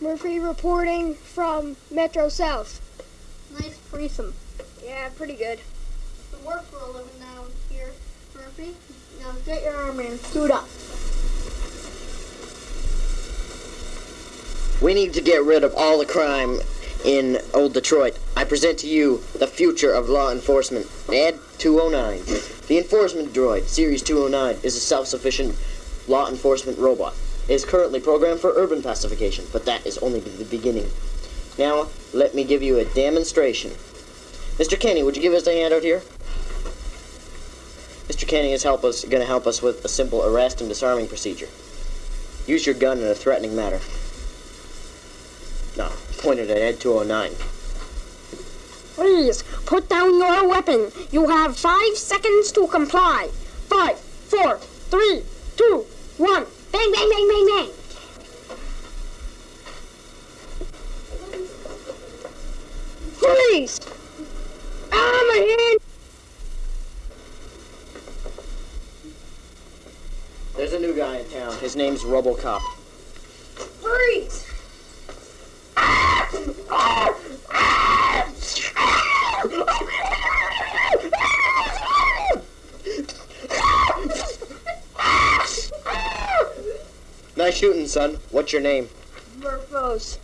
Murphy reporting from Metro South. Nice threesome. Yeah, pretty good. The work for a living down here, Murphy. Now get your arm in. Do it up. We need to get rid of all the crime in Old Detroit. I present to you the future of law enforcement. Ed 209. The enforcement droid, Series 209, is a self-sufficient law enforcement robot. Is currently programmed for urban pacification, but that is only the beginning. Now, let me give you a demonstration. Mr. Kinney, would you give us a hand out here? Mr. Kinney is help us, going to help us with a simple arrest and disarming procedure. Use your gun in a threatening manner. No, pointed at Ed 209. Please, put down your weapon. You have five seconds to comply. Five, four, three, Ah, my hand! There's a new guy in town. His name's RoboCop. Freeze! Nice shooting, son. What's your name? Murphos.